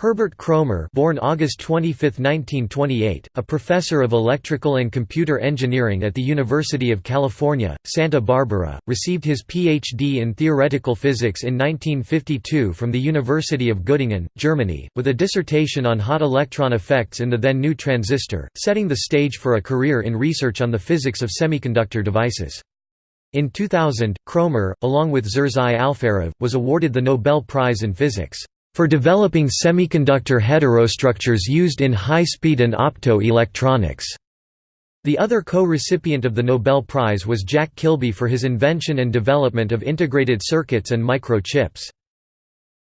Herbert Kroemer born August 25, 1928, a professor of electrical and computer engineering at the University of California, Santa Barbara, received his Ph.D. in theoretical physics in 1952 from the University of Göttingen, Germany, with a dissertation on hot electron effects in the then new transistor, setting the stage for a career in research on the physics of semiconductor devices. In 2000, Kroemer, along with Zhores Alferov, was awarded the Nobel Prize in Physics for developing semiconductor heterostructures used in high-speed and opto-electronics. The other co-recipient of the Nobel Prize was Jack Kilby for his invention and development of integrated circuits and microchips.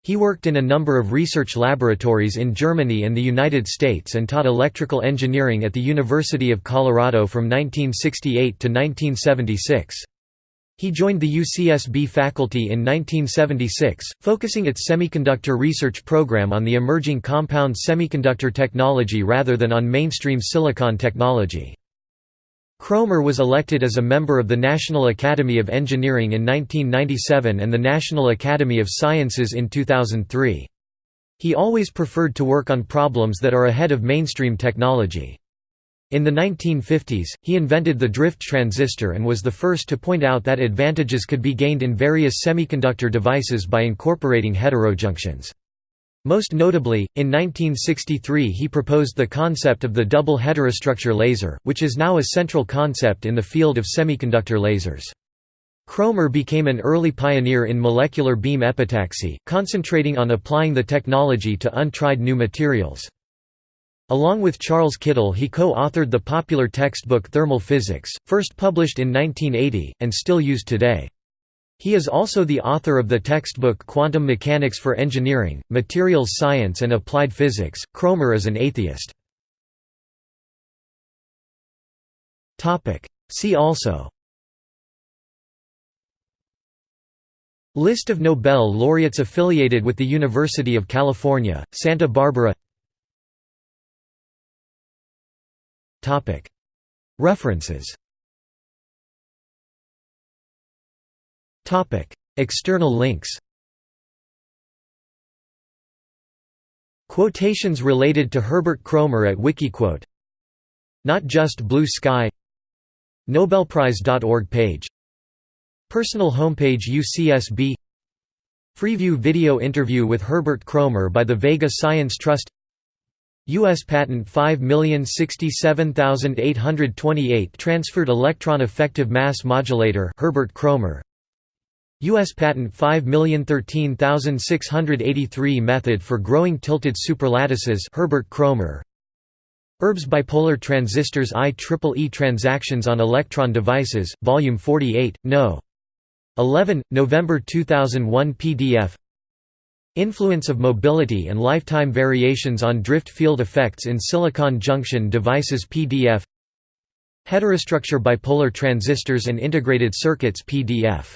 He worked in a number of research laboratories in Germany and the United States and taught electrical engineering at the University of Colorado from 1968 to 1976. He joined the UCSB faculty in 1976, focusing its semiconductor research program on the emerging compound semiconductor technology rather than on mainstream silicon technology. Kroemer was elected as a member of the National Academy of Engineering in 1997 and the National Academy of Sciences in 2003. He always preferred to work on problems that are ahead of mainstream technology. In the 1950s, he invented the drift transistor and was the first to point out that advantages could be gained in various semiconductor devices by incorporating heterojunctions. Most notably, in 1963 he proposed the concept of the double heterostructure laser, which is now a central concept in the field of semiconductor lasers. Kroemer became an early pioneer in molecular beam epitaxy, concentrating on applying the technology to untried new materials. Along with Charles Kittel he co-authored the popular textbook Thermal Physics, first published in 1980, and still used today. He is also the author of the textbook Quantum Mechanics for Engineering, Materials Science and Applied Physics. Kroemer is an atheist. See also List of Nobel laureates affiliated with the University of California, Santa Barbara References. External links. Quotations related to Herbert Kroemer at Wikiquote. Not Just Blue Sky. Nobelprize.org page. Personal homepage UCSB Freeview video interview with Herbert Kroemer by the Vega Science Trust U.S. Patent 5067828 Transferred electron effective mass modulator Herbert Kroemer U.S. Patent 5013683 Method for growing tilted superlattices Herbert Kroemer Erb's bipolar transistors IEEE Transactions on Electron Devices, Volume 48, No. 11, November 2001 PDF Influence of mobility and lifetime variations on drift field effects in silicon junction devices PDF Heterostructure bipolar transistors and integrated circuits PDF